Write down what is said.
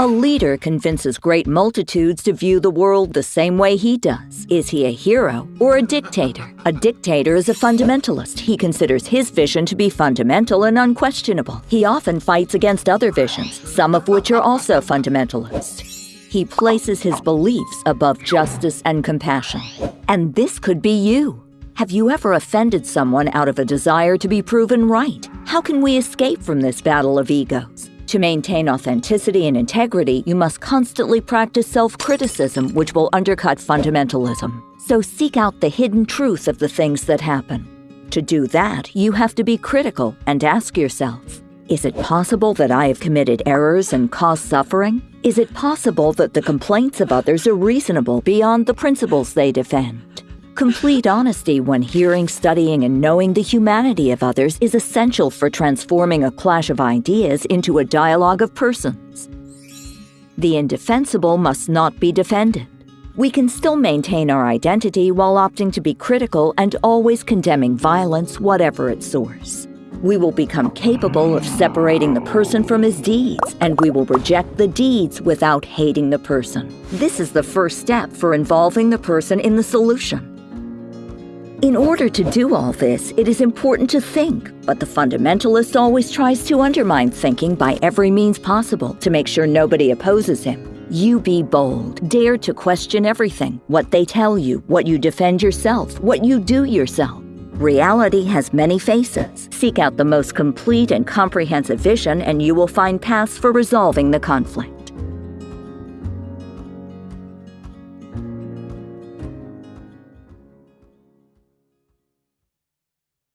A leader convinces great multitudes to view the world the same way he does. Is he a hero or a dictator? A dictator is a fundamentalist. He considers his vision to be fundamental and unquestionable. He often fights against other visions, some of which are also fundamentalist. He places his beliefs above justice and compassion. And this could be you. Have you ever offended someone out of a desire to be proven right? How can we escape from this battle of egos? To maintain authenticity and integrity, you must constantly practice self criticism, which will undercut fundamentalism. So seek out the hidden truth of the things that happen. To do that, you have to be critical and ask yourself Is it possible that I have committed errors and caused suffering? Is it possible that the complaints of others are reasonable beyond the principles they defend? Complete honesty when hearing, studying, and knowing the humanity of others is essential for transforming a clash of ideas into a dialogue of persons. The indefensible must not be defended. We can still maintain our identity while opting to be critical and always condemning violence, whatever its source. We will become capable of separating the person from his deeds, and we will reject the deeds without hating the person. This is the first step for involving the person in the solution. In order to do all this, it is important to think, but the fundamentalist always tries to undermine thinking by every means possible to make sure nobody opposes him. You be bold. Dare to question everything what they tell you, what you defend yourself, what you do yourself. Reality has many faces. Seek out the most complete and comprehensive vision, and you will find paths for resolving the conflict.